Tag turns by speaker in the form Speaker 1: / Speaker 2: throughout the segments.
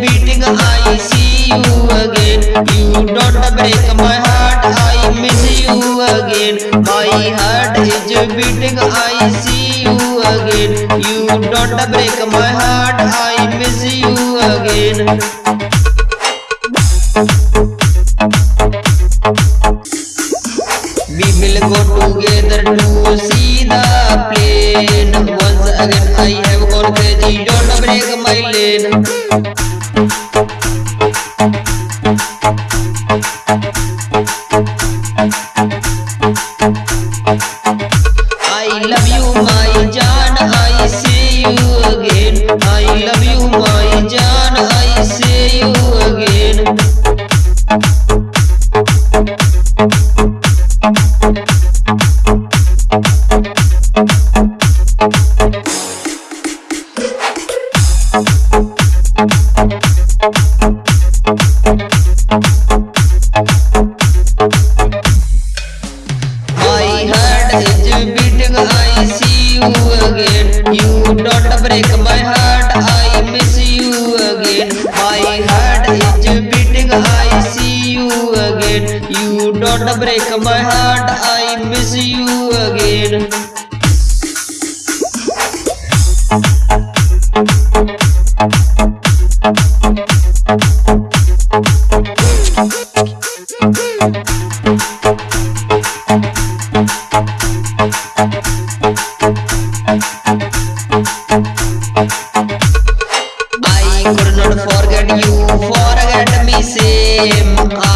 Speaker 1: beating, I see you again. You don't break my heart, I miss you again. My heart is beating, I see you again. You don't break my heart, I miss you again. We will go together to see the plane. I love you, my Jaan. I see you again. I love you, my Jaan. I see you again. My You don't break my heart, I miss you again. I could not forget you, forget me same.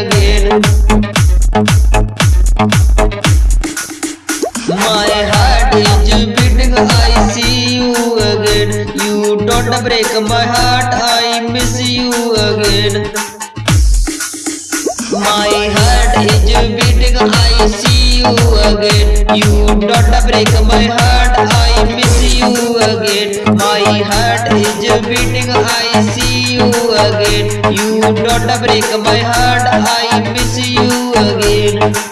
Speaker 1: break my heart, I miss you again. My heart is beating, I see you again. You don't break my heart, I miss you again. My heart is beating, I see you again. You don't break my heart, I miss you again.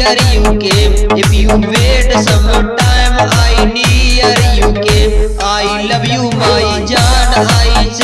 Speaker 1: Near you came. If you wait some time, I near you came. I love you, my Jaan. I